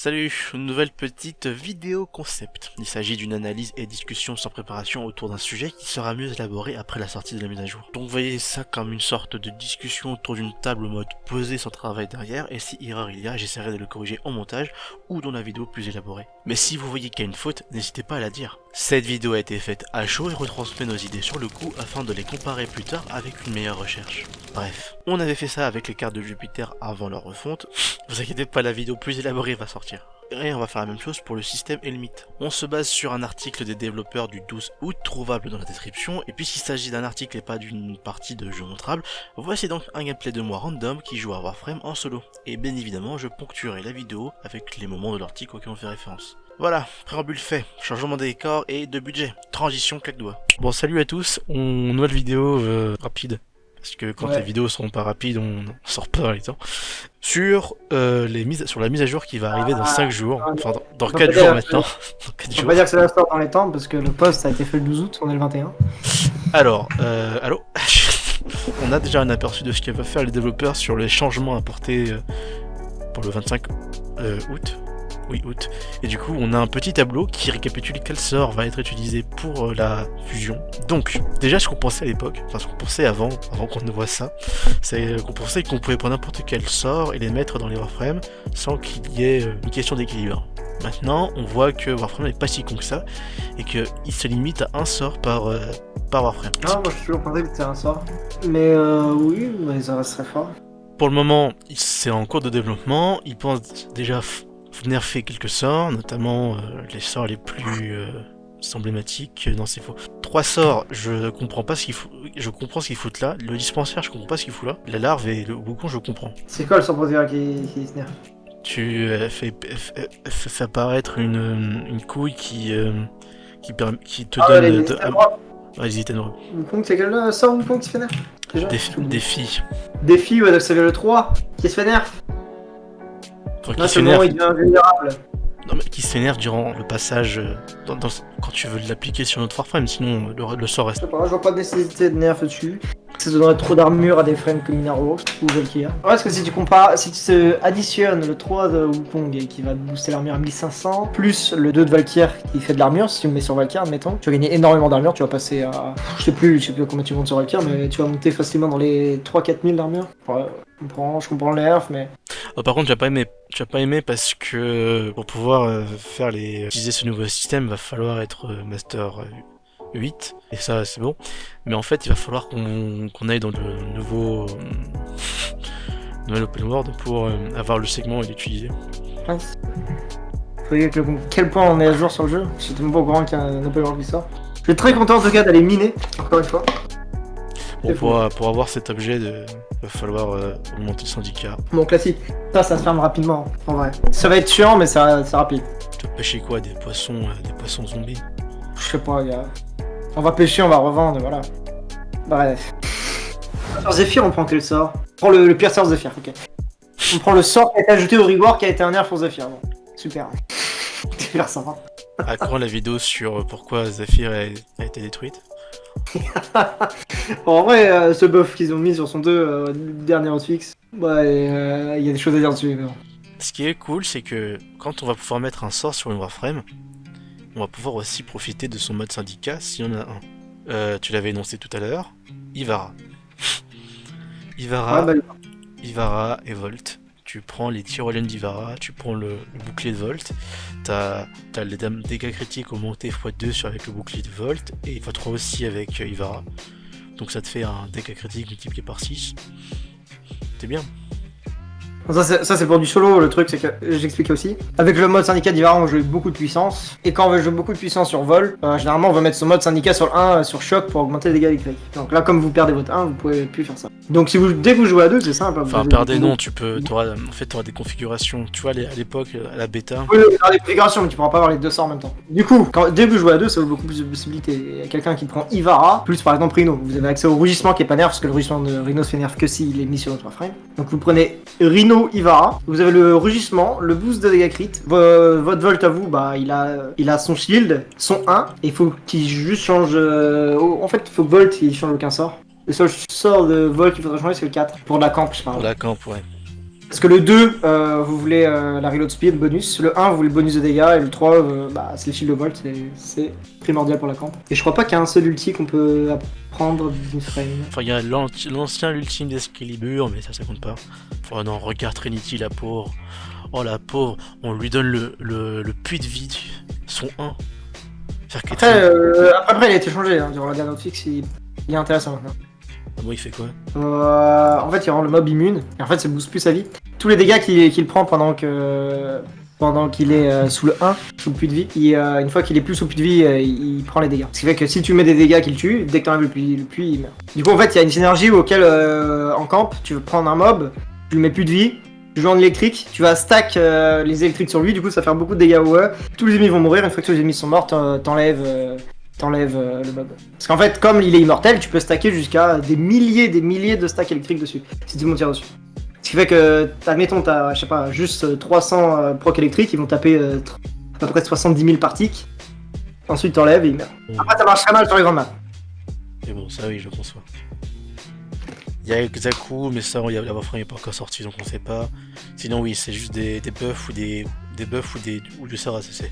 Salut, une nouvelle petite vidéo concept. Il s'agit d'une analyse et discussion sans préparation autour d'un sujet qui sera mieux élaboré après la sortie de la mise à jour. Donc voyez ça comme une sorte de discussion autour d'une table mode posé sans travail derrière et si erreur il y a, j'essaierai de le corriger en montage ou dans la vidéo plus élaborée. Mais si vous voyez qu'il y a une faute, n'hésitez pas à la dire. Cette vidéo a été faite à chaud et retransmet nos idées sur le coup afin de les comparer plus tard avec une meilleure recherche. Bref, on avait fait ça avec les cartes de Jupiter avant leur refonte, vous inquiétez pas la vidéo plus élaborée va sortir. Et on va faire la même chose pour le système et. On se base sur un article des développeurs du 12 août trouvable dans la description, et puisqu'il s'agit d'un article et pas d'une partie de jeu montrable, voici donc un gameplay de moi random qui joue à Warframe en solo. Et bien évidemment, je ponctuerai la vidéo avec les moments de l'article auxquels on fait référence. Voilà, préambule fait, changement de décor et de budget. Transition claque doigt. Bon salut à tous, on... nouvelle vidéo euh, rapide. Parce que quand les vidéos seront pas rapides, on sort pas dans les temps. Sur, euh, les mises, sur la mise à jour qui va arriver dans 5 ah, jours, enfin dans, 4 jours maintenant. on va dire que ça va sortir dans les temps parce que le post a été fait le 12 août, on est le 21. Alors, euh, allô On a déjà un aperçu de ce qu'ils va faire les développeurs sur les changements apportés euh, pour le 25 euh, août oui, août. Et du coup, on a un petit tableau qui récapitule quel sort va être utilisé pour euh, la fusion. Donc, déjà, ce qu'on pensait à l'époque, enfin ce qu'on pensait avant, avant qu'on ne voit ça, c'est qu'on pensait qu'on pouvait prendre n'importe quel sort et les mettre dans les Warframe sans qu'il y ait euh, une question d'équilibre. Maintenant, on voit que Warframe n'est pas si con que ça, et qu'il se limite à un sort par, euh, par Warframe. Non, moi je suis toujours pensé que c'était un sort. Mais euh, oui, mais ça reste très fort. Pour le moment, c'est en cours de développement, ils pensent déjà nerfer quelques sorts, notamment euh, les sorts les plus euh, emblématiques dans ces faux. Trois sorts, je comprends pas ce qu'il faut, je comprends ce qu'il fout là. Le dispensaire, je comprends pas ce qu'il fout là. La larve et le boucon, je comprends. C'est quoi le sort qui, qui se nerf Tu euh, fais, apparaître une, une couille qui, qui, qui te ah, donne... de... Vas-y, t'es heureux. Wukong, c'est quel sort Wukong qui se fait nerf? Défi. Défi, ouais, donc ça vient le 3 qui se fait nerf non, qui s'énerve. il devient vulnérable. Non, mais qui s'énerve durant le passage euh, quand tu veux l'appliquer sur notre Warframe, sinon le, sort reste. Je, sais pas, je vois pas de nécessité de nerf dessus. Ça donnerait trop d'armure à des frames comme Minaro ou Valkyrie. Ouais, parce que si tu compares, si tu additionnes le 3 de Wukong qui va booster l'armure à 1500, plus le 2 de Valkyrie qui fait de l'armure, si tu me mets sur Valkyrie, admettons, tu vas gagner énormément d'armure, tu vas passer à. Je sais plus, je sais plus combien tu montes sur Valkyrie, mais tu vas monter facilement dans les 3-4 000 d'armure. Ouais, je comprends, je comprends le nerf, mais. Oh, par contre, j'ai pas aimé. J'ai pas aimé parce que pour pouvoir euh, faire les utiliser ce nouveau système, va falloir être euh, master 8, et ça c'est bon. Mais en fait, il va falloir qu'on aille dans le nouveau, nouvel open world pour euh, avoir le segment et l'utiliser. Vous voyez quel point on est à jour sur le jeu Je suis tellement pas au courant qu'il y a un open world qui sort. Je suis très content en tout cas d'aller miner, encore une fois. Bon, pour, pour, avoir cet objet, il va falloir euh, augmenter le syndicat. Bon, classique. Ça, ça se ferme rapidement, en vrai. Ça va être chiant, mais c'est rapide. Tu vas pêcher quoi Des poissons, euh, des poissons zombies? Je sais pas, gars. On va pêcher, on va revendre, voilà. Bref. Sur Zephyr, on prend quel sort? On prend le, pire sort Zephyr, ok. On prend le sort qui a été ajouté au reward qui a été un nerf pour Zephyr. Bon. Super. Super sympa. À quand la vidéo sur pourquoi Zephyr a, été détruite En vrai, euh, ce buff qu'ils ont mis sur son 2 euh, dernier hotfix, bah, euh, il y a des choses à dire dessus. Mais Ce qui est cool, c'est que quand on va pouvoir mettre un sort sur une Warframe, on va pouvoir aussi profiter de son mode syndicat si on a un. Euh, tu l'avais énoncé tout à l'heure, Ivara. Ivara, bah, Ivara et Volt. Tu prends les tyroliennes d'Ivara, tu prends le, bouclier de Volt, t'as as les dégâts critiques augmentés x2 sur avec le bouclier de Volt, et x3 aussi avec euh, Ivara. Donc ça te fait un dégât critique multiplié par 6. C'est bien. Ça c'est pour du solo, le truc c'est que j'expliquais aussi. Avec le mode syndicat d'Ivara on joue beaucoup de puissance. Et quand on veut jouer beaucoup de puissance sur vol, euh, généralement on va mettre son mode syndicat sur le 1 euh, sur choc pour augmenter les dégâts électriques. Donc là comme vous perdez votre 1, vous pouvez plus faire ça. Donc si vous dès que vous jouez à 2, c'est simple. Enfin perdez non, tu peux. Auras, en fait tu auras des configurations. Tu vois à l'époque, à la bêta. Oui, tu auras des configurations, mais tu pourras pas avoir les deux sorts en même temps. Du coup, quand, dès que vous jouez à 2, ça vous beaucoup plus de possibilités. Il y a quelqu'un qui prend Ivara, plus par exemple Rhino. Vous avez accès au rugissement qui est pas nerf, parce que le rugissement de Rhino se fait nerf que s'il est mis sur notre frame. Donc vous prenez Rhino Ivara, vous avez le rugissement, le boost de dégâts crit. votre volt à vous, bah il a, il a son shield, son 1, et il faut qu'il juste change. Euh, en fait, il faut que Volt il change aucun sort. Le seul sort de Volt qu'il faudrait changer, c'est le 4. Pour la camp, je parle. Pour la camp, ouais. Parce que le 2, euh, vous voulez euh, la reload speed bonus, le 1, vous voulez le bonus de dégâts, et le 3, euh, bah, c'est le shield of bolt, c'est- primordial pour la camp. Et je crois pas qu'il y a un seul ulti qu'on peut apprendre d'une frame. Enfin, il y a l'ancien, l'ultime d'Excalibur, mais ça, ça compte pas. Oh non, regarde Trinity, la pauvre. Oh la pauvre, on lui donne le, le, le puits de vie, son 1. Faire que Après, euh, après, après, il a été changé, hein, durant la dernière fixe, il, il est intéressant maintenant. Ah il fait quoi Euh, en fait, il rend le mob immune, et en fait, ça booste plus sa vie. Tous les dégâts qu'il prend pendant que pendant qu'il est euh, sous le 1, sous le puits de vie, il, euh, une fois qu'il est plus sous le puits de vie, il, prend les dégâts. Ce qui fait que si tu mets des dégâts qu'il tue, dès que t'enlèves le puits, il meurt. Du coup, en fait, il y a une synergie auquel, en camp, tu veux prendre un mob, tu lui mets plus de vie, tu joues en électrique, tu vas stack les électriques sur lui, du coup, ça va faire beaucoup de dégâts au E. Tous les ennemis vont mourir, une fois que tous les ennemis sont morts, t'en- t'enlèves t'enlèves euh, le mob. Parce qu'en fait, comme il est immortel, tu peux stacker jusqu'à des milliers, des milliers de stacks électriques dessus, si tout le monde tire dessus. Ce qui fait que, admettons, t'as, je sais pas, juste euh, 300 euh, proc électriques, ils vont taper euh, à peu près 70 000 par tick. Ensuite, t'enlèves et ils meurent. Bon, Après, ça marche très mal sur les grandes maps. Mais bon, ça oui, je conçois. Il y a Xaku, mais ça, il y a- la Warframe n'est pas encore sortie, donc on sait pas. Sinon, oui, c'est juste des, des buffs ou des, des buffs ou des ou du sort ACC.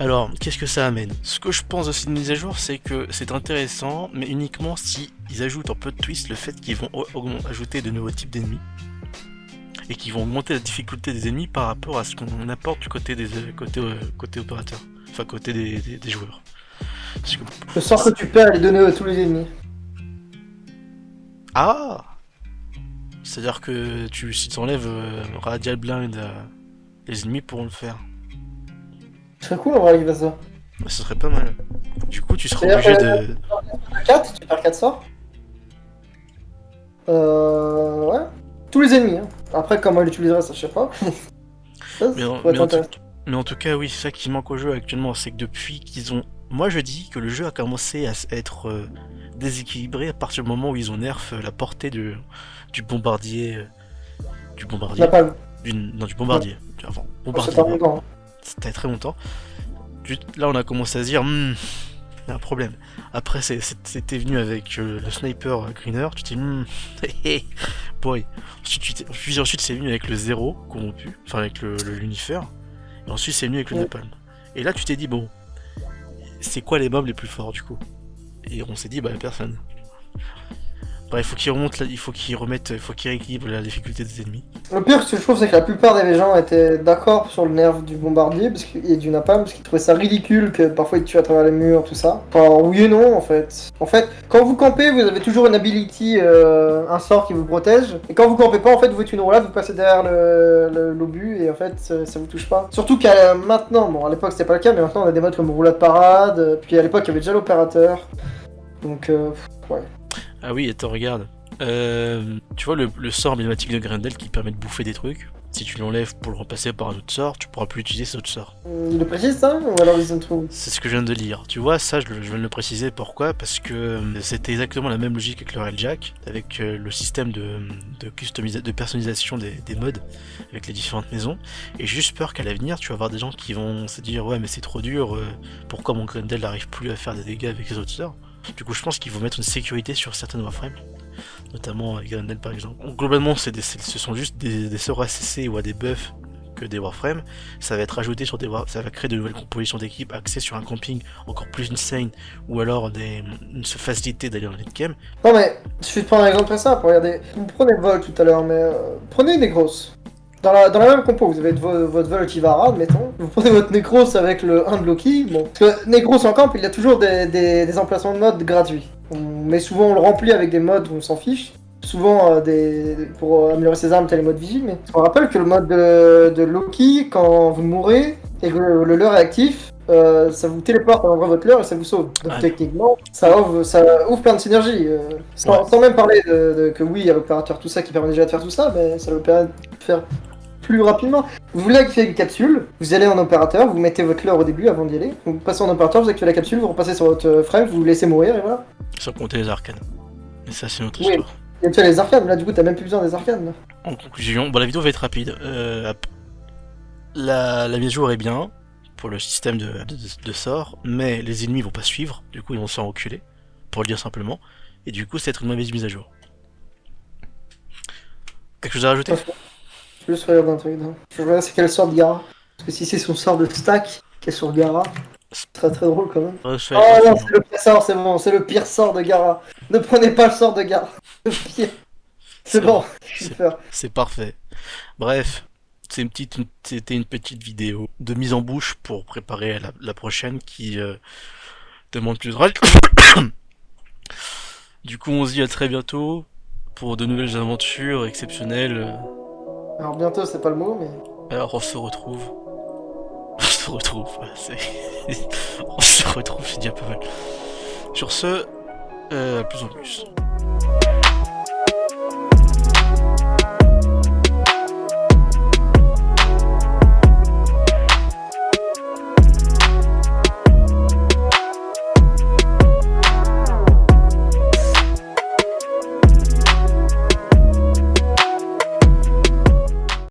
Alors, qu'est-ce que ça amène? Ce que je pense aussi de mise à jour, c'est que c'est intéressant, mais uniquement si ils ajoutent un peu de twist le fait qu'ils vont ajouter de nouveaux types d'ennemis et qu'ils vont augmenter la difficulté des ennemis par rapport à ce qu'on apporte du côté des côté, euh, côté opérateur, enfin côté des, des- des joueurs. Parce que Le sort que tu perds, les donner à tous les ennemis. Ah C'est-à-dire que tu, si tu enlèves euh, Radial Blind, euh, les ennemis pourront le faire. Ce serait cool en vrai qu'il fasse ça. Ce serait pas mal. Du coup, tu seras obligé de. 4, tu perds 4 sorts. Euh. Ouais. Tous les ennemis. Hein. Après, comment il l'utiliserait, ça je sais pas. ça, Mais en, mais en tout, intéressant. mais en tout cas, oui, c'est ça qui manque au jeu actuellement. C'est que depuis qu'ils ont. Moi, je dis que le jeu a commencé à être euh, déséquilibré à partir du moment où ils ont nerf euh, la portée du, du bombardier. euh, du bombardier. Napalm. Du, non, du bombardier. Enfin, Ça bombardier. C'était très longtemps. Là, on a commencé à se dire, Hmm, il y a un problème. Après, c'était venu avec euh, le sniper Greener, tu t'es dit, Hmm, boy. Ensuite, puis ensuite, c'est venu avec le zéro corrompu, enfin avec le, le Lucifer. Et ensuite, c'est venu avec le. Napalm. Et là, tu t'es dit, bon, c'est quoi les mobs les plus forts du coup? Et on s'est dit, bah, personne. Il faut qu'ils remontent, il faut qu'ils remettent, il faut qu'ils rééquilibrent la difficulté des ennemis. Le pire, ce que je trouve, c'est que la plupart des gens étaient d'accord sur le nerf du bombardier parce et du napalm parce qu'ils trouvaient ça ridicule que parfois il tue à travers les murs, tout ça. Enfin, oui et non, en fait. En fait, quand vous campez, vous avez toujours une ability, euh, un sort qui vous protège. Et quand vous campez pas, en fait, vous êtes une roulade, vous passez derrière l'obus et en fait, ça, vous touche pas. Surtout qu'à maintenant, bon, à l'époque c'était pas le cas, mais maintenant on a des modes comme roulade parade. euh, Puis à l'époque, il y avait déjà l'opérateur. Donc, euh, ouais. Ah oui, attends, regarde. Euh, tu vois le, le sort emblématique de Grendel qui permet de bouffer des trucs Si tu l'enlèves pour le remplacer par un autre sort, tu pourras plus utiliser cet autre sort. Il le précise ça Ou alors ils ont tout C'est ce que je viens de lire. Tu vois, ça, je, viens de le préciser. Pourquoi? Parce que euh, c'était exactement la même logique avec le Railjack, avec euh, le système de, de, customisa- de personnalisation des, des modes avec les différentes maisons. Et j'ai juste peur qu'à l'avenir, tu vas avoir des gens qui vont se dire Ouais, mais c'est trop dur, euh, pourquoi mon Grendel n'arrive plus à faire des dégâts avec les autres sorts? Du coup, je pense qu'ils vont mettre une sécurité sur certaines Warframes, notamment avec Grendel par exemple. Globalement, des- ce sont juste des, des sorts ACC ou à des buffs que des Warframes ça va être ajouté sur des ça va créer de nouvelles compositions d'équipe axées sur un camping encore plus insane ou alors des, une facilité d'aller en game. Non mais, je vais te prendre un exemple très simple, regardez. Vous prenez le vol tout à l'heure, mais euh, prenez une Necros. Dans la, même compo, vous avez vo- votre vol Kivara, admettons. Vous prenez votre Necros avec le 1 de Loki. Bon, parce que Necros en camp, il a toujours des, des, emplacements de mode gratuits. Mais souvent, on le remplit avec des modes où on s'en fiche. Souvent, euh, des, pour améliorer ses armes, t'as les modes vigile. Mais on rappelle que le mode de, de Loki, quand vous mourrez et que le, le leurre est actif, euh, ça vous téléporte à l'endroit de votre leurre et ça vous sauve. Donc Ah. techniquement, ça ouvre, ça ouvre plein de synergies. euh, sans, Ouais. sans même parler de, de- que oui, il y a l'opérateur, tout ça qui permet déjà de faire tout ça, mais ça le permet de faire plus rapidement. Vous voulez activer une capsule, vous allez en opérateur, vous mettez votre leurre au début avant d'y aller, vous passez en opérateur, vous activez la capsule, vous repassez sur votre euh, frame, vous vous laissez mourir et voilà. Sans compter les arcanes. Mais ça c'est une autre Oui. histoire. Et tu as les arcanes, là du coup t'as même plus besoin des arcanes. là. En conclusion, bon la vidéo va être rapide. Euh, ap- la, la mise à jour est bien pour le système de, de, de sorts, mais les ennemis vont pas suivre, du coup ils vont se faire enculer, pour le dire simplement, et du coup c'est être une mauvaise mise à jour. Quelque chose à rajouter? Je juste regarder un truc. non. Je regarde c'est quel sort de Gara. Parce que si c'est son sort de stack qui est sur Gara, ce serait très drôle quand même. Oh non, c'est le pire sort, c'est bon, c'est le pire sort de Gara. Ne prenez pas le sort de Gara. Le pire. C'est bon. C'est parfait. Bref, c'est une petite, c'était une petite vidéo de mise en bouche pour préparer la, la prochaine qui euh, demande plus de du coup, on se dit à très bientôt pour de nouvelles aventures exceptionnelles. Alors bientôt, c'est pas le mot, mais. Alors, on se retrouve. On se retrouve. on se retrouve, c'est déjà pas mal. Sur ce, euh, à plus en plus.